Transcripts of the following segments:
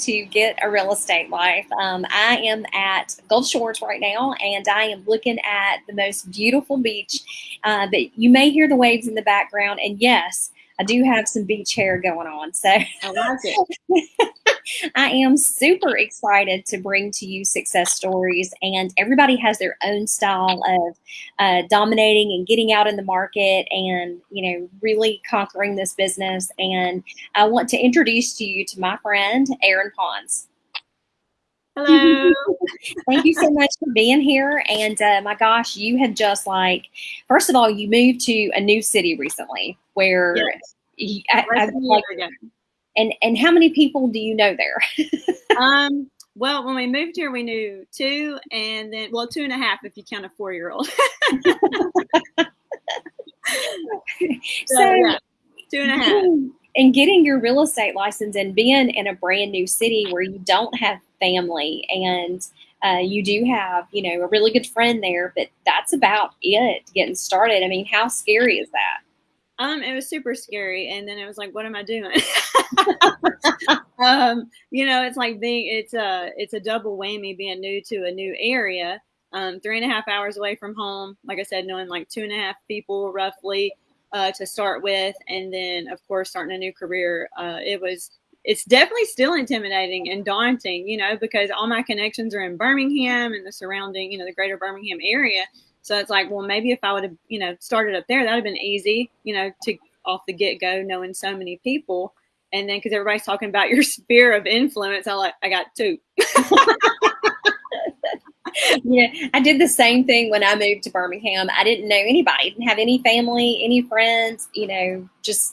to Get a Real Estate Life. Um, I am at Gulf Shores right now, and I am looking at the most beautiful beach. Uh, that you may hear the waves in the background, and yes, I do have some beach hair going on. So I like it. I am super excited to bring to you success stories, and everybody has their own style of uh, dominating and getting out in the market, and you know, really conquering this business. And I want to introduce to you to my friend Erin Ponds. Hello. Thank you so much for being here. And uh, my gosh, you have just like, first of all, you moved to a new city recently where Yes. I, I, Less than a like. And and how many people do you know there? Um, well, when we moved here, we knew two, and then well, two and a half if you count a four-year-old. so, so yeah, two and a half. and getting your real estate license and being in a brand new city where you don't have family and uh, you do have you know a really good friend there but that's about it getting started i mean how scary is that Um, it was super scary, and then it was like, what am I doing? um, you know, it's like being it's a it's a double whammy being new to a new area. Um, three and a half hours away from home. Like I said, knowing like two and a half people roughly uh, to start with, and then of course starting a new career. Uh, it was it's definitely still intimidating and daunting, you know, because all my connections are in Birmingham and the surrounding, you know, the greater Birmingham area. So it's like, well, maybe if I would have, you know, started up there, that would have been easy, you know, to off the get go, knowing so many people. And then because everybody's talking about your sphere of influence, I like, I got two. yeah i did the same thing when i moved to birmingham i didn't know anybody didn't have any family any friends you know just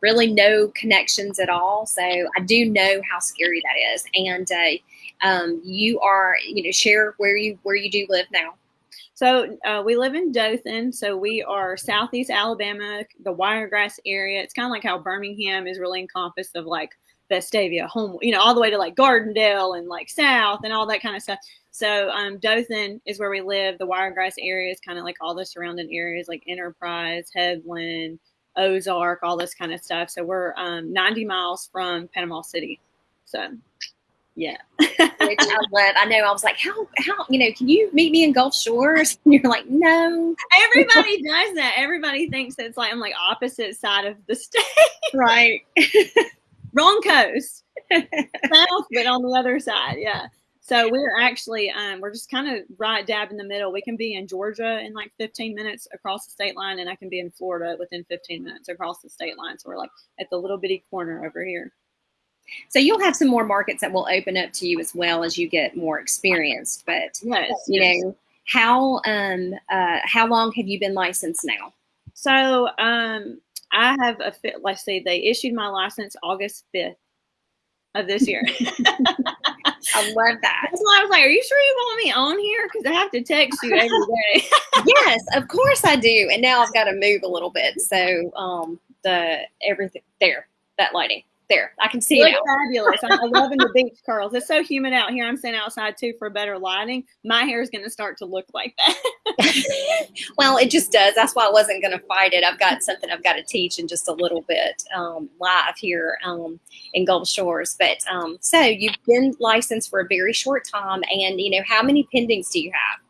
really no connections at all so i do know how scary that is and uh, um, you are you know share where you where you do live now So uh, we live in Dothan. So we are southeast Alabama, the Wiregrass area. It's kind of like how Birmingham is really encompassed of like Vestavia, home, you know, all the way to like Gardendale and like South and all that kind of stuff. So um, Dothan is where we live. The Wiregrass area is kind of like all the surrounding areas like Enterprise, Headland, Ozark, all this kind of stuff. So we're um, 90 miles from Panama City. So yeah. which i love i know i was like how how you know can you meet me in gulf shores? And you're like no. Everybody does that. Everybody thinks it's like I'm like opposite side of the state. right. Wrong coast. South but on the other side yeah. So we're actually um, we're just kind of right dab in the middle. We can be in georgia in like 15 minutes across the state line and i can be in florida within 15 minutes across the state line. So we're like at the little bitty corner over here So you'll have some more markets that will open up to you as well as you get more experienced. But yes you yes. know, how um uh how long have you been licensed now? so um i have a fit let's see they issued my license august 5th of this year I love that. that's why i was like are you sure you want me on here because i have to text you every day yes, of course I do. And now I've got to move a little bit. So um the everything there, that lighting. There. I can see You it fabulous. I'm I'm loving the beach curls. It's so humid out here. I'm sitting outside too for better lighting. My hair is going to start to look like that. well, it just does. That's why I wasn't going to fight it. I've got something I've got to teach in just a little bit um, live here um, in Gulf Shores. But um, so you've been licensed for a very short time, and you know how many pendings do you have?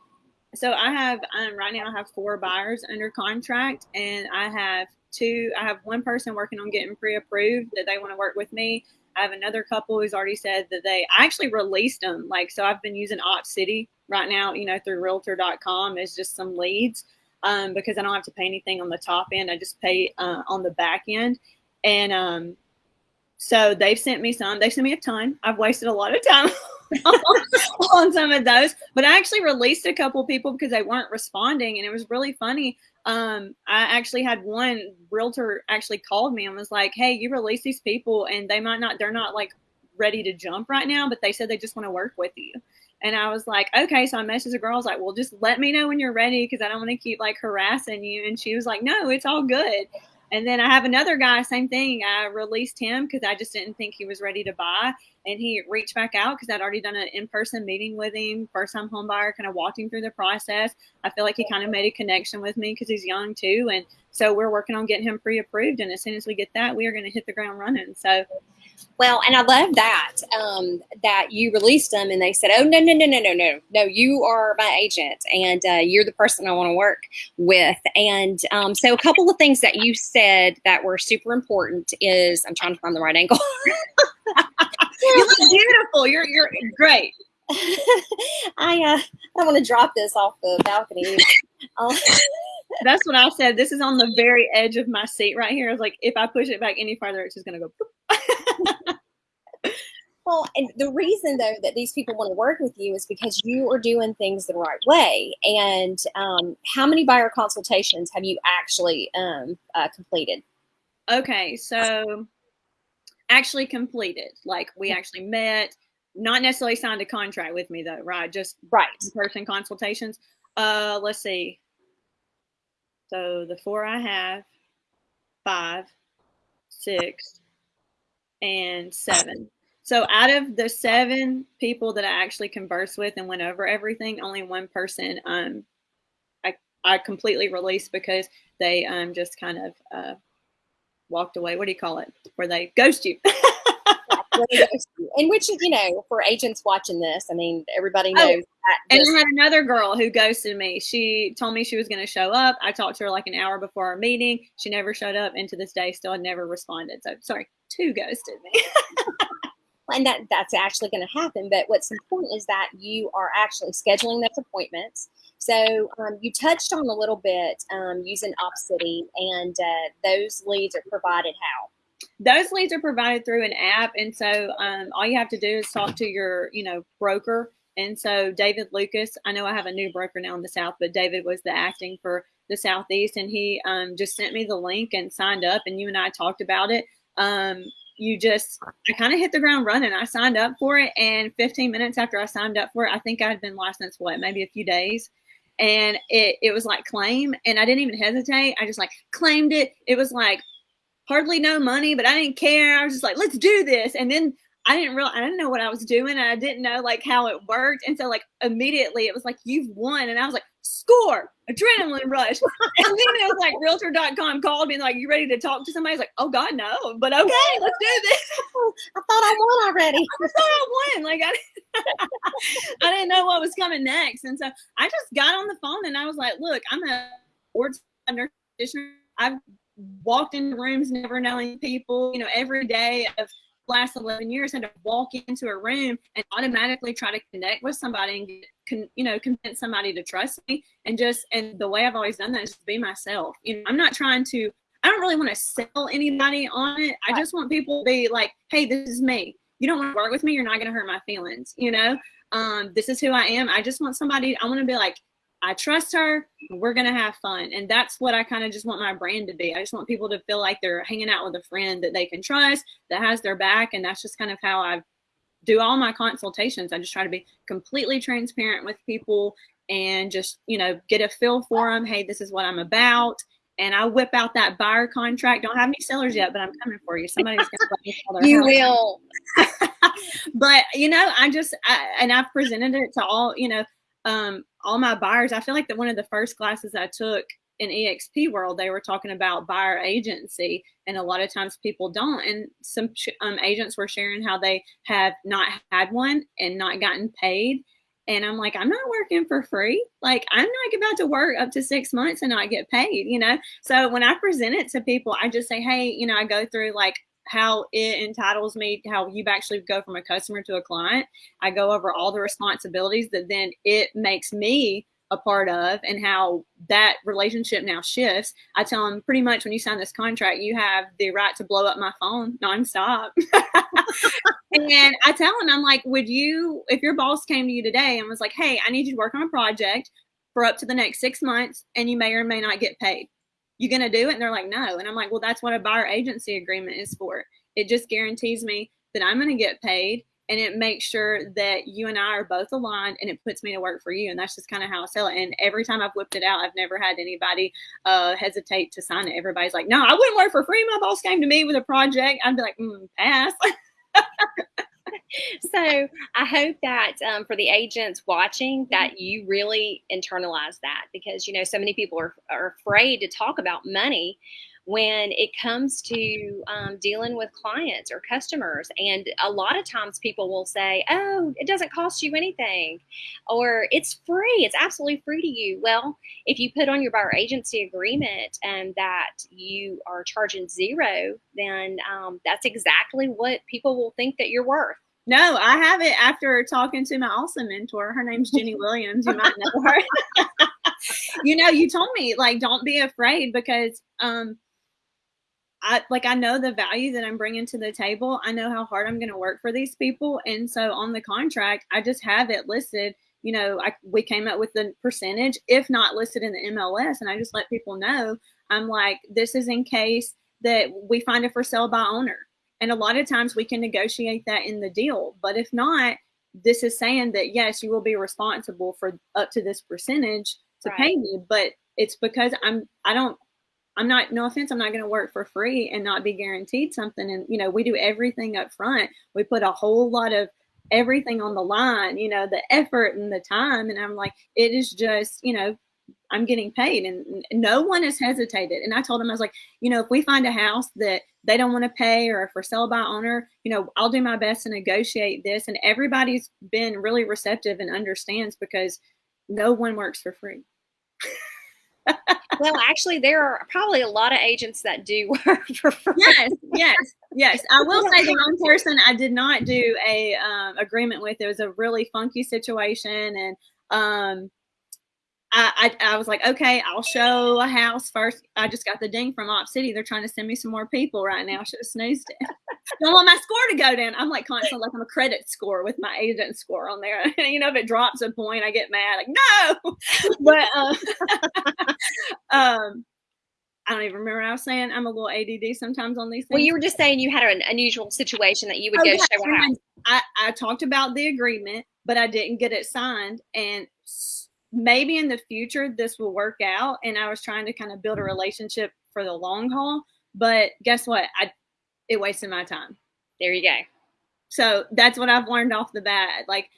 so I have um, right now. I have four buyers under contract, and I have two. I have one person working on getting pre-approved that they want to work with me. I have another couple who's already said that they I actually released them. Like so, I've been using Op City right now. You know, through Realtor.com as just some leads um, because I don't have to pay anything on the top end. I just pay uh, on the back end, and um, so they've sent me some. They sent me a ton. I've wasted a lot of time on some of those, but I actually released a couple people because they weren't responding, and it was really funny. Um, I actually had one realtor actually called me and was like, "Hey, you release these people, and they might not. They're not like ready to jump right now, but they said they just want to work with you." And I was like, okay. So I messaged the girl. I was like, well, just let me know when you're ready because I don't want to keep like harassing you. And she was like, no, it's all good. And then I have another guy, same thing. I released him because I just didn't think he was ready to buy. And he reached back out because I'd already done an in person meeting with him, first time home buyer, kind of him through the process. I feel like he kind of made a connection with me because he's young too. And so we're working on getting him pre approved. And as soon as we get that, we are going to hit the ground running. So Well, and I love that um, that you released them, and they said, "Oh no, no, no, no, no, no, no! You are my agent, and uh, you're the person I want to work with." And um, so, a couple of things that you said that were super important is I'm trying to find the right angle. you look beautiful. You're you're great. I uh, I want to drop this off the balcony. That's what I said. This is on the very edge of my seat right here. I was like, if I push it back any farther, it's just gonna go. well, and the reason though that these people want to work with you is because you are doing things the right way. And um, how many buyer consultations have you actually um, uh, completed? Okay, so actually completed. Like we actually met, not necessarily signed a contract with me though, right? Just right person consultations. Uh, let's see. So the four I have, five, six, and seven. So out of the seven people that I actually conversed with and went over everything, only one person um I I completely released because they um just kind of uh walked away. What do you call it? Where they ghost you. in which you know for agents watching this i mean everybody oh, knows oh, and i had another girl who ghosted me. She told me she was going to show up. I talked to her like an hour before our meeting. She never showed up and to this day still had never responded. So sorry two ghosted me. And that that's actually going to happen but what's important is that you are actually scheduling those appointments. So um, you touched on a little bit um, using opcity and uh, those leads are provided how those leads are provided through an app and so um, all you have to do is talk to your you know broker. And so david lucas i know i have a new broker now in the south but david was the acting for the southeast and he um, just sent me the link and signed up and you and i talked about it. Um, you just i kind of hit the ground running. I signed up for it and 15 minutes after i signed up for it i think i had been licensed what maybe a few days? And it, it was like claim and i didn't even hesitate. I just like claimed it. It was like hardly no money, but I didn't care. I was just like, let's do this. And then I didn't real I didn't know what I was doing I didn't know like how it worked. And so like immediately it was like you've won. And I was like, score, adrenaline rush. and then it was like realtor.com called me and like, you ready to talk to somebody? I was like, oh God, no. But okay, let's do this. I thought I won already. I thought I won. Like I, I didn't know what was coming next. And so I just got on the phone and I was like, look, I'm a board nurse I've walked into rooms never knowing people, you know, every day of last 11 years had to walk into a room and automatically try to connect with somebody and con, you know convince somebody to trust me. And just and the way i've always done that is just be myself. You know i'm not trying to i don't really want to sell anybody on it. I just want people to be like hey this is me. You don't want to work with me you're not going to hurt my feelings you know? Um, this is who i am. I just want somebody i want to be like I trust her. We're going to have fun. And that's what I kind of just want my brand to be. I just want people to feel like they're hanging out with a friend that they can trust, that has their back. And that's just kind of how I do all my consultations. I just try to be completely transparent with people and just, you know, get a feel for them. Hey, this is what I'm about. And I whip out that buyer contract. Don't have any sellers yet, but I'm coming for you. Somebody's going to let me sell their You will. but, you know, I just, I, and I've presented it to all, you know, um, all my buyers, I feel like that one of the first classes I took in EXP world, they were talking about buyer agency, and a lot of times people don't. And some um, agents were sharing how they have not had one and not gotten paid. And I'm like, I'm not working for free. Like, I'm not about to work up to six months and not get paid, you know? So when I present it to people, I just say, hey, you know, I go through like how it entitles me, how you actually go from a customer to a client. I go over all the responsibilities that then it makes me a part of and how that relationship now shifts. I tell them pretty much when you sign this contract, you have the right to blow up my phone nonstop. and I tell them, I'm like, would you, if your boss came to you today and was like, hey, I need you to work on a project for up to the next six months and you may or may not get paid you gonna do it? And they're like, no. And I'm like, well, that's what a buyer agency agreement is for. It just guarantees me that I'm gonna get paid and it makes sure that you and I are both aligned and it puts me to work for you. And that's just kind of how I sell it. And every time I've whipped it out, I've never had anybody uh, hesitate to sign it. Everybody's like, no, I wouldn't work for free. My boss came to me with a project. I'd be like, mm, pass. so I hope that um, for the agents watching that you really internalize that because you know so many people are, are afraid to talk about money when it comes to um, dealing with clients or customers. And a lot of times people will say, oh, it doesn't cost you anything, or it's free, it's absolutely free to you. Well, if you put on your buyer agency agreement and that you are charging zero, then um, that's exactly what people will think that you're worth. No, I have it after talking to my awesome mentor. Her name's Jenny Williams. You might know her. you know, you told me like don't be afraid because um I like I know the value that I'm bringing to the table. I know how hard I'm going to work for these people, and so on the contract, I just have it listed. You know, I we came up with the percentage, if not listed in the MLS, and I just let people know. I'm like, this is in case that we find it for sale by owner, and a lot of times we can negotiate that in the deal. But if not, this is saying that yes, you will be responsible for up to this percentage to right. pay me, but it's because I'm I don't I'm not, no offense, I'm not going to work for free and not be guaranteed something. And, you know, we do everything up front. We put a whole lot of everything on the line, you know, the effort and the time. And I'm like, it is just, you know, I'm getting paid and no one has hesitated. And I told him, I was like, you know, if we find a house that they don't want to pay or a for sale by owner, you know, I'll do my best to negotiate this. And everybody's been really receptive and understands because no one works for free. well, actually, there are probably a lot of agents that do work for free. Yes, yes, yes. I will say the one person I did not do a um, agreement with. It was a really funky situation, and um, I, I, I, was like, okay, I'll show a house first. I just got the ding from Op City. They're trying to send me some more people right now. I should have snoozed it. Don't want my score to go down. I'm like constantly like I'm a credit score with my agent score on there. you know, if it drops a point, I get mad. Like no, but um, um, I don't even remember what I was saying. I'm a little ADD sometimes on these things. Well, you were just saying you had an unusual situation that you would oh, go yeah, show a house. I, I talked about the agreement, but I didn't get it signed, and maybe in the future this will work out. And I was trying to kind of build a mm-hmm. relationship for the long haul. But guess what? I it wasted my time. There you go. So that's what I've learned off the bat. Like,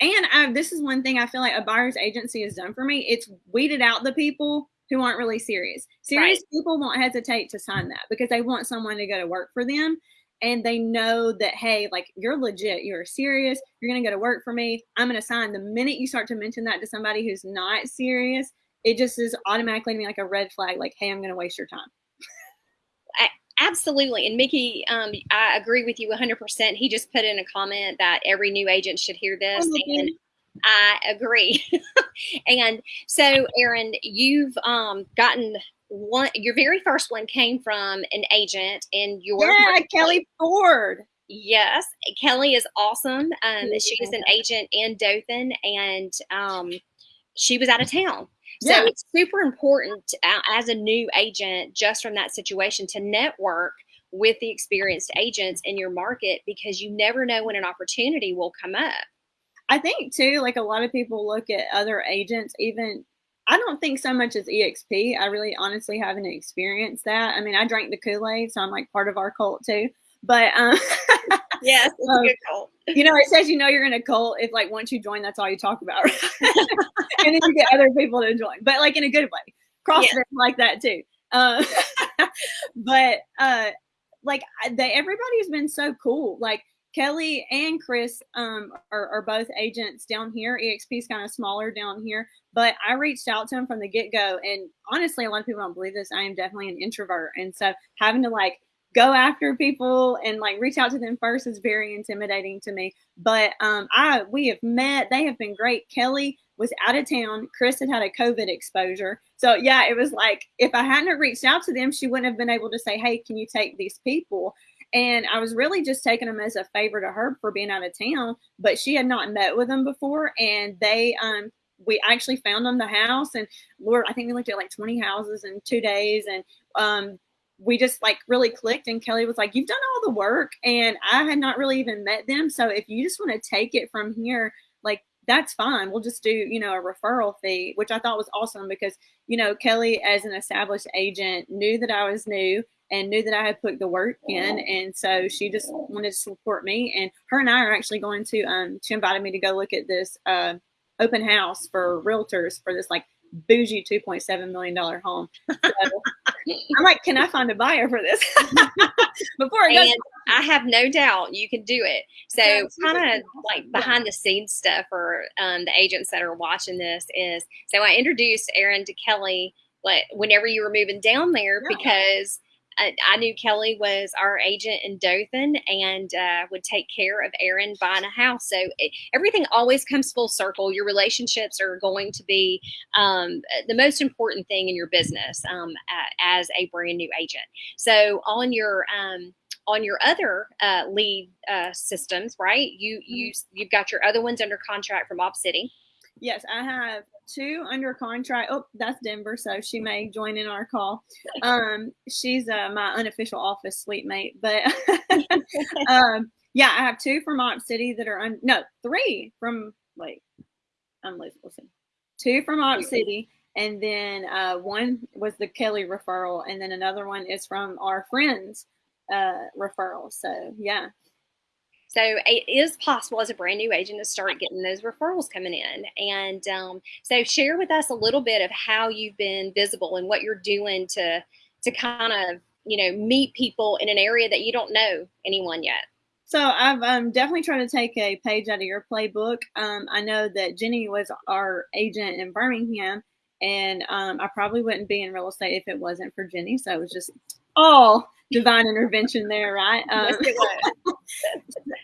and I, this is one thing I feel like a buyer's agency has done for me. It's weeded out the people who aren't really serious. Serious right. people won't hesitate to sign that because they want someone to go to work for them and they know that hey like you're legit you're serious you're going to go to work for me i'm going to sign. The minute you start to mention that to somebody who's not serious it just is automatically to me like a red flag like hey i'm going to waste your time. Absolutely and mickey um, i agree with you 100% he just put in a comment that every new agent should hear this oh, and i agree. And so erin you've um, gotten one your very first one came from an agent in your yeah kelly ford. Yes kelly is awesome um, she is an agent in dothan and um, she was out of town. So yeah. it's super important uh, as a new agent just from that situation to network with the experienced agents in your market because you never know when an opportunity will come up. I think too, like a lot of people look at other agents, even I don't think so much as EXP. I really honestly haven't experienced that. I mean, I drank the Kool Aid, so I'm like part of our cult too. But um, yes, it's um, a good cult. You know, it says you know you're in a cult if like once you join, that's all you talk about, and then you get other people to join, but like in a good way. CrossFit yeah. like that too. Uh, but uh, like they, everybody's been so cool. Like Kelly and Chris um, are, are, both agents down here. EXP is kind of smaller down here, but I reached out to them from the get go. And honestly, a lot of people don't believe this. I am definitely an introvert. And so having to like go after people and like reach out to them first is very intimidating to me. But um, I we have met. They have been great. Kelly was out of town. Chris had had a COVID exposure. So yeah, it was like if I hadn't reached out to them, she wouldn't have been able to say, "Hey, can you take these people?" And I was really just taking them as a favor to her for being out of town, but she had not met with them before. And they, um, we actually found them the house and Lord, I think we looked at like 20 houses in two days. And, um, we just like really clicked and Kelly was like, you've done all the work and I had not really even met them. So if you just want to take it from here, like that's fine. We'll just do, you know, a referral fee, which I thought was awesome because, you know, Kelly as an established agent knew that I was new and knew that I had put the work in. And so she just wanted to support me. And her and I are actually going to, um, she invited me to go look at this uh, open house for realtors for this like bougie $2.7 million home. So, I'm like, can I find a buyer for this before goes? I have no doubt you can do it. So, kind of like behind the scenes stuff for um, the agents that are watching this is so I introduced Erin to Kelly. Like whenever you were moving down there, yeah. because I, knew Kelly was our agent in Dothan and uh, would take care of Erin buying a house. So it, everything always comes full circle. Your relationships are going to be um, the most important thing in your business um, as a brand new agent. So on your um, on your other uh, lead uh, systems, right? You you mm-hmm. you've got your other ones under contract from Op City. Yes, I have two under contract. Oh, that's Denver, so she may join in our call. Um, she's uh, my unofficial office suite mate, but um, yeah, I have two from Op City that are un- no three from wait, I'm listening. Two from Op City, and then uh, one was the Kelly referral, and then another one is from our friends uh, referral. So yeah, so it is possible as a brand new agent to start getting those referrals coming in. And um, so share with us a little bit of how you've been visible and what you're doing to to kind of you know meet people in an area that you don't know anyone yet. So I've um, definitely trying to take a page out of your playbook. Um, I know that Jenny was our agent in Birmingham, and um, I probably wouldn't be in real estate if it wasn't for Jenny. So it was just all divine intervention there, right? Um,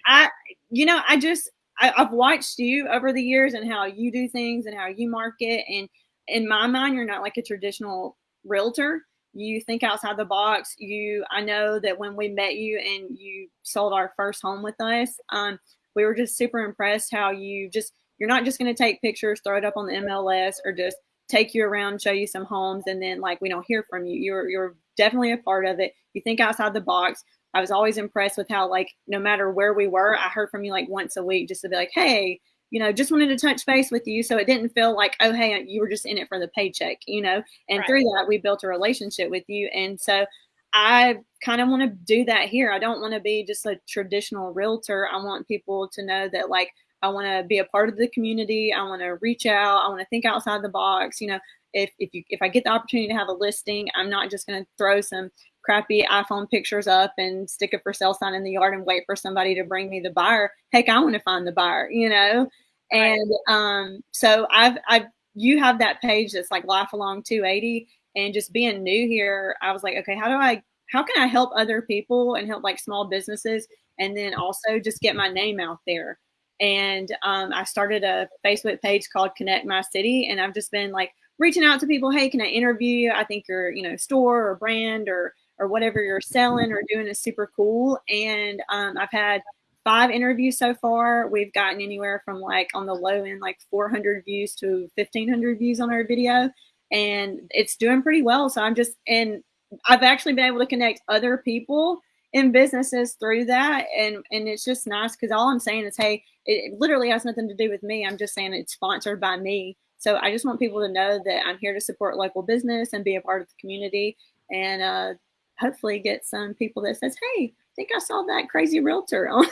I, you know, I just I, I've watched you over the years and how you do things and how you market. And in my mind, you're not like a traditional realtor. You think outside the box. You, I know that when we met you and you sold our first home with us, um, we were just super impressed how you just you're not just going to take pictures, throw it up on the MLS, or just take you around, show you some homes, and then like we don't hear from you. You're you're definitely a part of it. You think outside the box. I was always impressed with how like no matter where we were, I heard from you like once a week just to be like, hey, you know, just wanted to touch base with you. So it didn't feel like, oh, hey, you were just in it for the paycheck, you know. And right. through that, we built a relationship with you. And so I kind of want to do that here. I don't want to be just a traditional realtor. I want people to know that like I want to be a part of the community. I want to reach out. I want to think outside the box. You know, if if you if I get the opportunity to have a listing, I'm not just going to throw some crappy iPhone pictures up and stick a for sale sign in the yard and wait for somebody to bring me the buyer. Heck, I want to find the buyer, you know. And um, so I've I've you have that page that's like Life Along 280, and just being new here, I was like, okay, how do I how can I help other people and help like small businesses, and then also just get my name out there. And um, I started a Facebook page called Connect My City, and I've just been like reaching out to people, hey, can I interview you? I think your, you know, store or brand or or whatever you're selling or doing is super cool. And um, I've had five interviews so far. We've gotten anywhere from like on the low end, like 400 views to 1500 views on our video. And it's doing pretty well. So I'm just, and I've actually been able to connect other people in businesses through that. And, and it's just nice because all I'm saying is, hey, it literally has nothing to do with me. I'm just saying it's sponsored by me. So I just want people to know that I'm here to support local business and be a part of the community and uh, hopefully get some people that says, hey, I think I saw that crazy realtor on,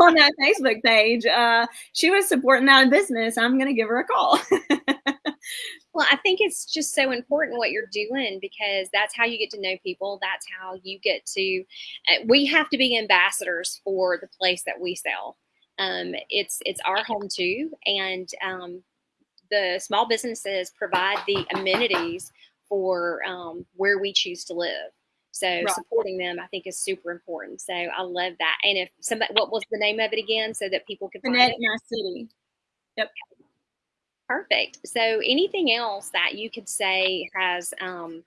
on that Facebook page. Uh, she was supporting that business. I'm going to give her a call. well, I think it's just so important what you're doing because that's how you get to know people. That's how you get to, uh, we have to be ambassadors for the place that we sell. Um, it's it's our home too, and um, the small businesses provide the amenities for um, where we choose to live. So right. supporting them, I think, is super important. So I love that. And if somebody, what was the name of it again, so that people can connect my city. Yep. Perfect. So anything else that you could say has, um,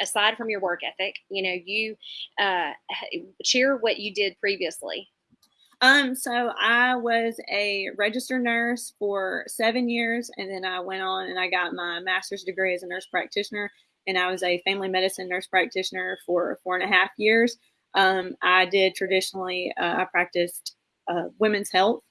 aside from your work ethic, you know, you uh, share what you did previously um, so I was a registered nurse for seven years, and then I went on and I got my master's degree as a nurse practitioner, and I was a family medicine nurse practitioner for four and a half years. Um, I did traditionally, uh, I practiced uh, women's health.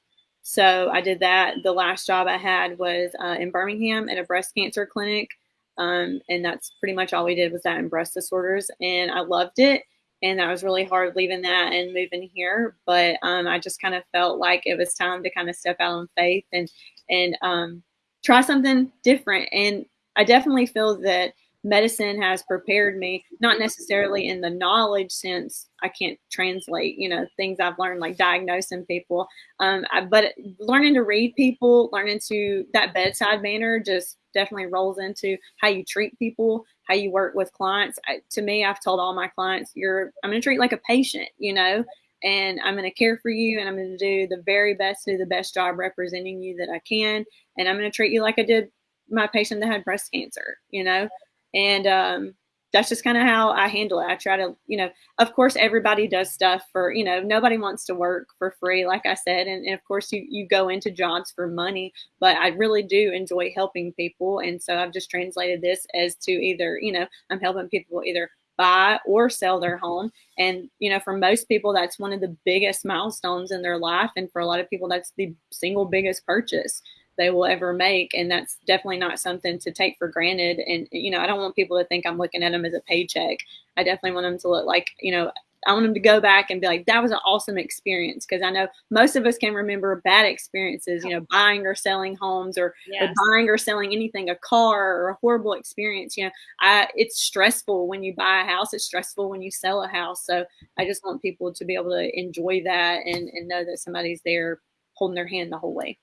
So I did that. The last job I had was uh, in Birmingham at a breast cancer clinic. Um, and that's pretty much all we did was that in breast disorders. And I loved it and that was really hard leaving that and moving here. But um, I just kind of felt like it was time to kind of step out on faith and and um, try something different. And I definitely feel that medicine has prepared me, not necessarily in the knowledge sense. I can't translate, you know, things I've learned like diagnosing people. Um, I, but learning to read people, learning to that bedside manner just definitely rolls into how you treat people, how you work with clients. I, to me, I've told all my clients, you're, I'm going to treat like a patient, you know, and I'm going to care for you and I'm going to do the very best, do the best job representing you that I can. And I'm going to treat you like I did my patient that had breast cancer, you know, and um, that's just kind of how I handle it. I try to, you know, of course, everybody does stuff for, you know, nobody wants to work for free, like I said. And, and, of course, you, you go into jobs for money, but I really do enjoy helping people. And so I've just translated this as to either, you know, I'm helping people either buy or sell their home. And, you know, for most people, that's one of the biggest milestones in their life. And for a lot of people, that's the single biggest purchase they will ever make. And that's definitely not something to take for granted. And, you know, I don't want people to think I'm looking at them as a paycheck. I definitely want them to look like, you know, I want them to go back and be like, that was an awesome experience. Cause I know most of us can remember bad experiences, you know, buying or selling homes or, yes. or, buying or selling anything, a car or a horrible experience. You know, I, it's stressful when you buy a house. It's stressful when you sell a house. So I just want people to be able to enjoy that and, and know that somebody's there holding their hand the whole way.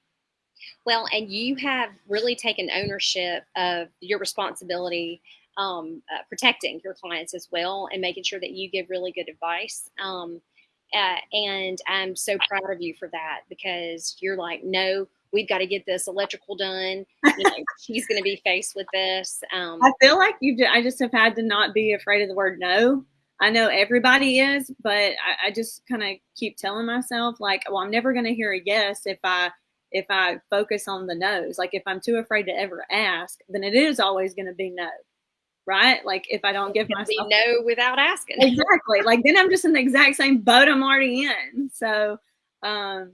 Well, and you have really taken ownership of your responsibility um, uh, protecting your clients as well and making sure that you give really good advice. Um, uh, and I'm so proud of you for that because you're like, no, we've got to get this electrical done. You know, she's going to be faced with this. Um, I feel like you. I just have had to not be afraid of the word no. I know everybody is, but I, I just kind of keep telling myself like, well, I'm never going to hear a yes if I if I focus on the no's. Like if I'm too afraid to ever ask, then it is always going to be no right? Like if I don't give myself no without asking. Exactly. like then I'm just in the exact same boat I'm already in. So um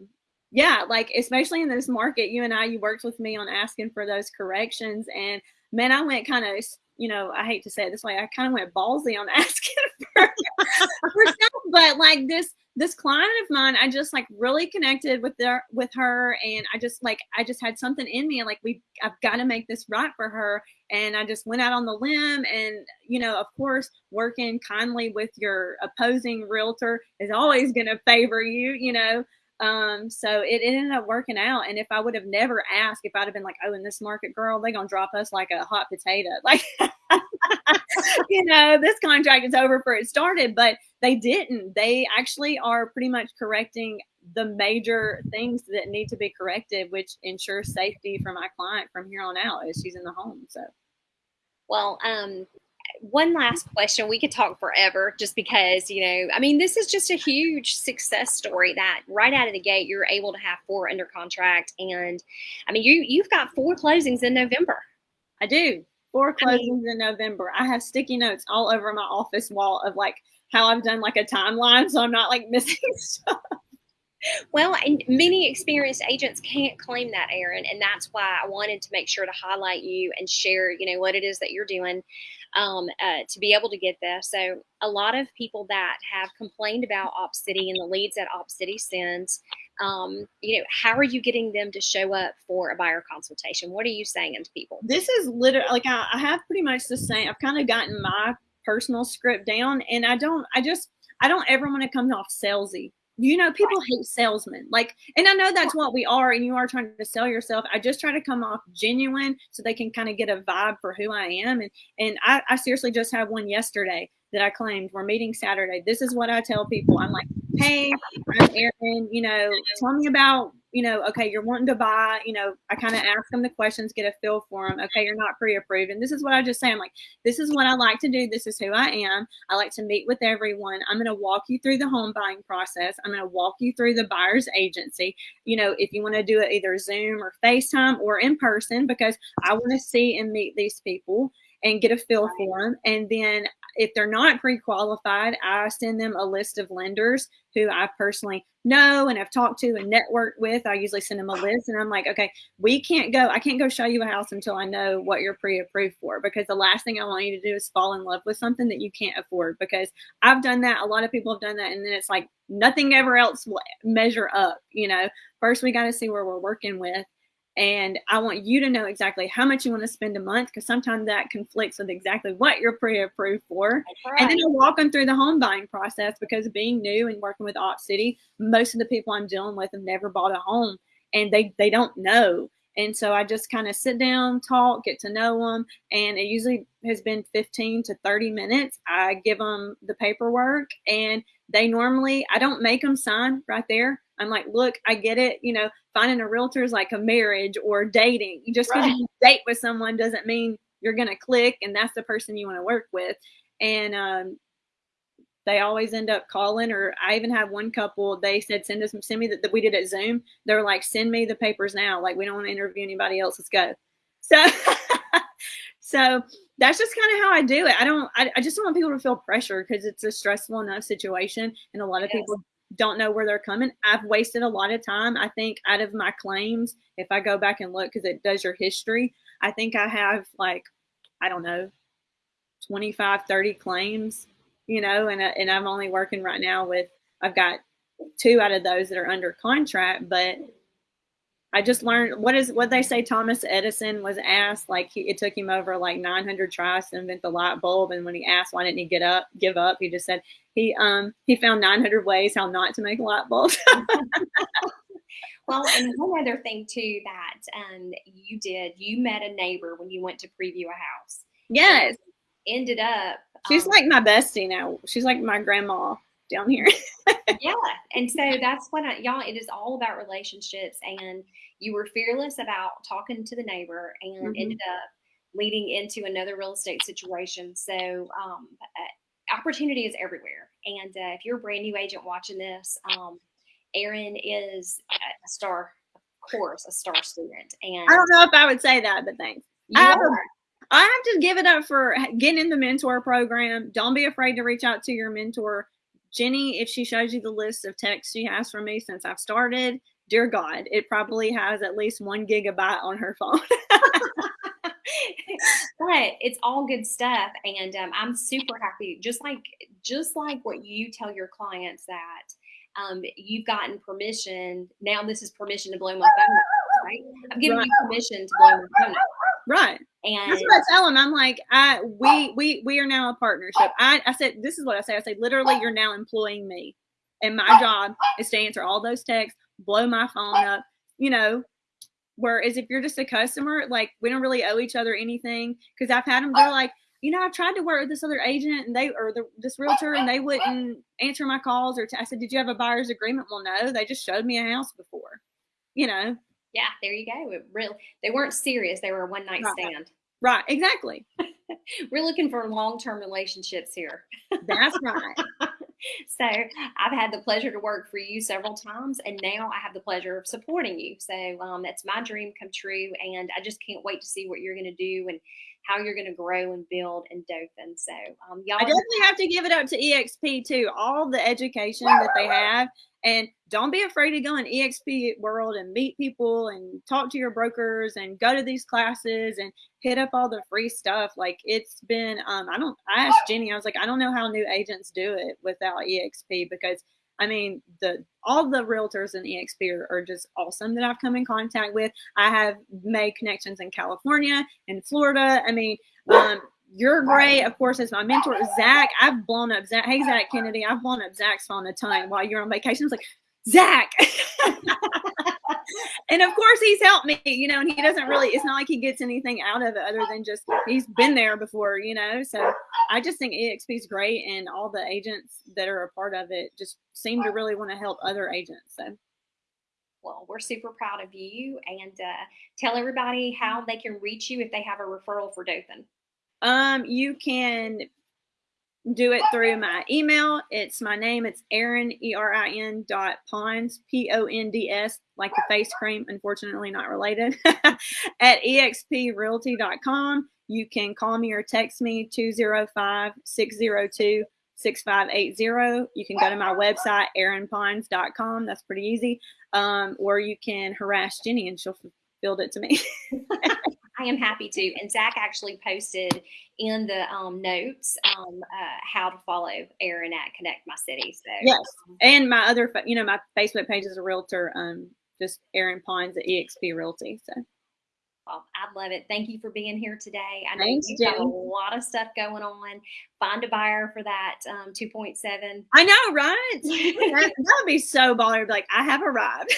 yeah, like especially in this market, you and I, you worked with me on asking for those corrections and man, I went kind of you know, I hate to say it this way, I kind of went ballsy on asking for, for stuff, but like this this client of mine, I just like really connected with their with her, and I just like I just had something in me, and like we I've got to make this right for her, and I just went out on the limb, and you know, of course, working kindly with your opposing realtor is always going to favor you, you know. Um, so it, ended up working out. And if I would have never asked, if I'd have been like, oh, in this market, girl, they're gonna drop us like a hot potato, like you know, this contract is over for it started, but they didn't. They actually are pretty much correcting the major things that need to be corrected, which ensures safety for my client from here on out as she's in the home. So, well, um, one last question. We could talk forever just because, you know, I mean, this is just a huge success story that right out of the gate, you're able to have four under contract. And I mean, you, you've got four closings in November. I do. Four closings I mean, in November. I have sticky notes all over my office wall of like how I've done like a timeline so I'm not like missing stuff. Well, and many experienced agents can't claim that, Erin, and that's why I wanted to make sure to highlight you and share, you know, what it is that you're doing um, uh, to be able to get this. So, a lot of people that have complained about Opcity and the leads that Opcity sends, um, you know, how are you getting them to show up for a buyer consultation? What are you saying to people? This is literally like I, I have pretty much the same. I've kind of gotten my personal script down and I don't I just I don't ever want to come off salesy. You know, people hate salesmen. Like, and I know that's what we are, and you are trying to sell yourself. I just try to come off genuine so they can kind of get a vibe for who I am. And and I, I seriously just had one yesterday that I claimed we're meeting Saturday. This is what I tell people. I'm like, hey, I'm Erin, you know, tell me about you know, okay, you're wanting to buy, you know, I kind of ask them the questions, get a feel for them. Okay, you're not pre-approved. And this is what I just say. I'm like, this is what I like to do. This is who I am. I like to meet with everyone. I'm going to walk you through the home buying process. I'm going to walk you through the buyer's agency. You know, if you want to do it either Zoom or FaceTime or in person, because I want to see and meet these people and get a feel for them. And then if they're not pre-qualified, I send them a list of lenders who I personally know and have talked to and networked with. I usually send them a list and I'm like, okay, we can't go, I can't go show you a house until I know what you're pre-approved for because the last thing I want you to do is fall in love with something that you can't afford because I've done that. A lot of people have done that. And then it's like nothing ever else will measure up. You know, first we got to see where we're working with and I want you to know exactly how much you want to spend a month because sometimes that conflicts with exactly what you're pre-approved for. Right. And then I walk them through the home buying process because being new and working with Op City, most of the people I'm dealing with have never bought a home and they they don't know. And so I just kind of sit down, talk, get to know them, and it usually has been 15 to 30 minutes. I give them the paperwork, and they normally I don't make them sign right there. I'm like, look, I get it. You know, finding a realtor is like a marriage or dating. Just because right. you date with someone doesn't mean you're going to click and that's the person you want to work with. And um, they always end up calling. Or I even have one couple. They said, send us, send me that, that we did at Zoom. They're like, send me the papers now. Like we don't want to interview anybody else. Let's go. So, so that's just kind of how I do it. I don't. I, I just don't want people to feel pressure because it's a stressful enough situation, and a lot of yes. people don't know where they're coming. I've wasted a lot of time. I think out of my claims, if I go back and look, because it does your history, I think I have like, I don't know, 25, 30 claims, you know, and, uh, and I'm only working right now with, I've got two out of those that are under contract, but I just learned what is what they say. Thomas Edison was asked like he, it took him over like 900 tries to invent the light bulb, and when he asked why didn't he get up, give up, he just said he um he found 900 ways how not to make a light bulb. well, and one other thing too that um you did, you met a neighbor when you went to preview a house. Yes. Ended up. She's um, like my bestie now. She's like my grandma down here. yeah. And so that's what I, y'all, it is all about relationships. And you were fearless about talking to the neighbor and mm-hmm. ended up leading into another real estate situation. So, um, uh, opportunity is everywhere. And uh, if you're a brand new agent watching this, um, Erin is a star, of course, a star student. And I don't know if I would say that, but thanks. I have, I have to give it up for getting in the mentor program. Don't be afraid to reach out to your mentor. Jenny, if she shows you the list of texts she has from me since I've started, dear God, it probably has at least one gigabyte on her phone. but it's all good stuff, and um, I'm super happy. Just like just like what you tell your clients that um, you've gotten permission. Now this is permission to blow my phone up, right? I'm giving right. you permission to blow my phone up. Right. And that's what I tell them. I'm like, I we we we are now a partnership. I, I said this is what I say. I say literally you're now employing me. And my job is to answer all those texts, blow my phone up, you know. Whereas if you're just a customer, like we don't really owe each other anything. Because I've had them, they're like, you know, I've tried to work with this other agent and they or the, this realtor and they wouldn't answer my calls. Or t- I said, did you have a buyer's agreement? Well, no, they just showed me a house before, you know. Yeah, there you go. It really, they weren't serious. They were a one night right. stand. Right, exactly. We're looking for long term relationships here. That's right. so I've had the pleasure to work for you several times, and now I have the pleasure of supporting you. So um, that's my dream come true, and I just can't wait to see what you're going to do and how you're going to grow and build in Dothan. So um, y'all, I definitely have to give it up to EXP too. All the education that they have and don't be afraid to go in EXP world and meet people and talk to your brokers and go to these classes and hit up all the free stuff. Like it's been, um, I don't, I asked Jenny, I was like, I don't know how new agents do it without EXP because I mean, the all the realtors in EXP are, are, just awesome that I've come in contact with. I have made connections in California and Florida. I mean, um, you're great, of course, as my mentor, Zach. I've blown up Zach. Hey, Zach Kennedy, I've blown up Zach's phone a ton while you're on vacation. It's like, Zach. and of course, he's helped me, you know, and he doesn't really, it's not like he gets anything out of it other than just he's been there before, you know. So I just think EXP is great, and all the agents that are a part of it just seem to really want to help other agents. So well, we're super proud of you and uh, tell everybody how they can reach you if they have a referral for Dothan. Um, you can do it through my email. It's my name. It's Erin, E-R-I-N dot Ponds, P-O-N-D-S, like the face cream, unfortunately not related, at exprealty.com. You can call me or text me 205-602 6580. You can go to my website, erinponds.com. That's pretty easy. Um, or you can harass Jenny and she'll build it to me. I am happy to. And Zach actually posted in the um, notes um, uh, how to follow Erin at Connect My City. So yes, um, and my other, you know, my Facebook page is a realtor um, just Erin Ponds at EXP Realty. So. Well, I love it. Thank you for being here today. I know Thanks, you've got a lot of stuff going on. Find a buyer for that um, 2.7. I know, right? that, that would be so baller. Like, I have arrived.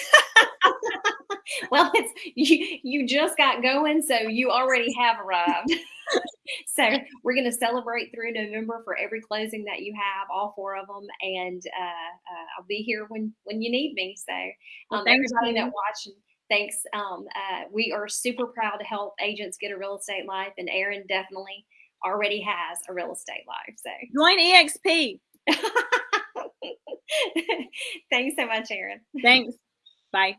well, it's you, you just got going, so you already have arrived. so we're going to celebrate through November for every closing that you have, all four of them, and uh, uh, I'll be here when when you need me. So, Well, um, thanks, everybody that watched, thanks. Um, uh, we are super proud to help agents get a real estate life, and Erin definitely already has a real estate life. So, Join EXP. thanks so much, Erin. Thanks. Bye.